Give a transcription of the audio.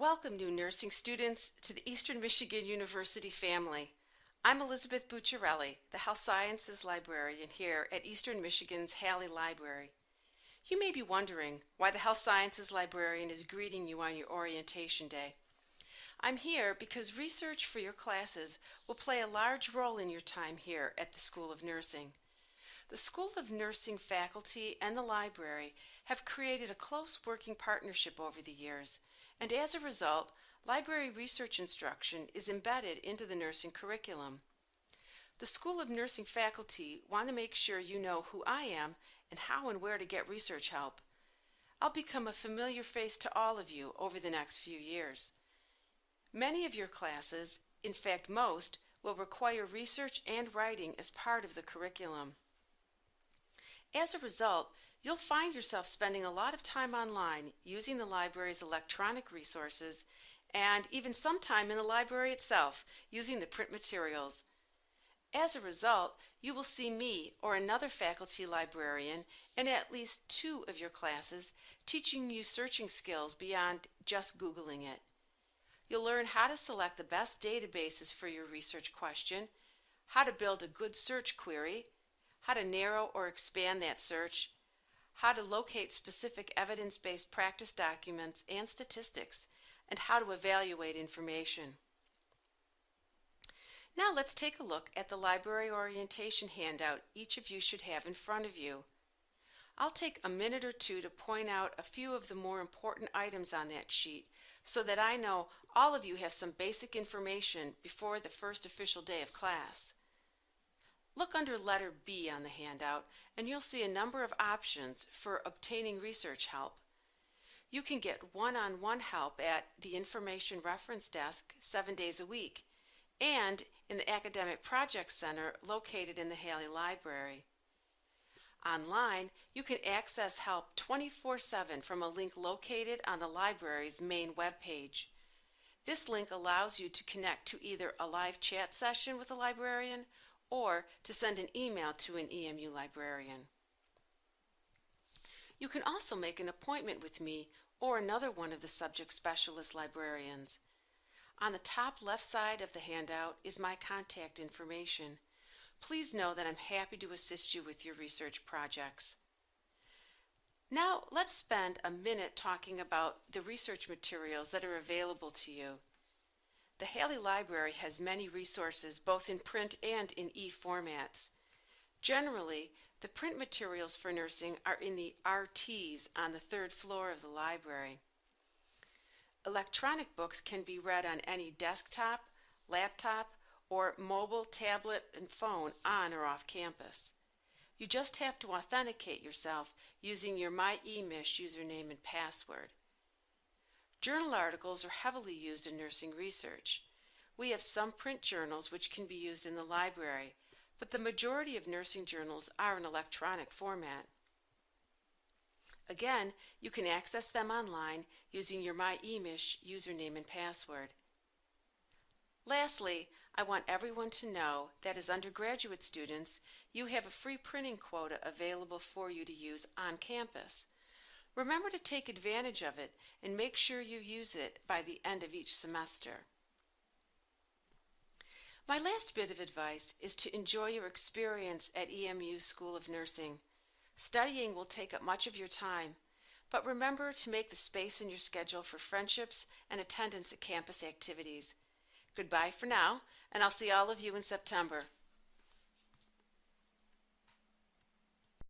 Welcome, new nursing students, to the Eastern Michigan University family. I'm Elizabeth Bucciarelli, the Health Sciences Librarian here at Eastern Michigan's Halle Library. You may be wondering why the Health Sciences Librarian is greeting you on your orientation day. I'm here because research for your classes will play a large role in your time here at the School of Nursing. The School of Nursing faculty and the library have created a close working partnership over the years and as a result, library research instruction is embedded into the nursing curriculum. The School of Nursing faculty want to make sure you know who I am and how and where to get research help. I'll become a familiar face to all of you over the next few years. Many of your classes, in fact most, will require research and writing as part of the curriculum. As a result, you'll find yourself spending a lot of time online using the library's electronic resources and even some time in the library itself using the print materials. As a result, you will see me or another faculty librarian in at least two of your classes teaching you searching skills beyond just Googling it. You'll learn how to select the best databases for your research question, how to build a good search query, how to narrow or expand that search, how to locate specific evidence-based practice documents and statistics, and how to evaluate information. Now let's take a look at the library orientation handout each of you should have in front of you. I'll take a minute or two to point out a few of the more important items on that sheet so that I know all of you have some basic information before the first official day of class. Look under letter B on the handout and you'll see a number of options for obtaining research help. You can get one-on-one -on -one help at the Information Reference Desk seven days a week and in the Academic Project Center located in the Halle Library. Online, you can access help 24-7 from a link located on the library's main web page. This link allows you to connect to either a live chat session with a librarian or to send an email to an EMU librarian. You can also make an appointment with me or another one of the subject specialist librarians. On the top left side of the handout is my contact information. Please know that I'm happy to assist you with your research projects. Now let's spend a minute talking about the research materials that are available to you. The Halle Library has many resources both in print and in e-formats. Generally, the print materials for nursing are in the RTs on the third floor of the library. Electronic books can be read on any desktop, laptop, or mobile, tablet, and phone on or off campus. You just have to authenticate yourself using your my.emich username and password. Journal articles are heavily used in nursing research. We have some print journals which can be used in the library, but the majority of nursing journals are in electronic format. Again, you can access them online using your my.emich username and password. Lastly, I want everyone to know that as undergraduate students, you have a free printing quota available for you to use on campus. Remember to take advantage of it and make sure you use it by the end of each semester. My last bit of advice is to enjoy your experience at EMU School of Nursing. Studying will take up much of your time, but remember to make the space in your schedule for friendships and attendance at campus activities. Goodbye for now, and I'll see all of you in September.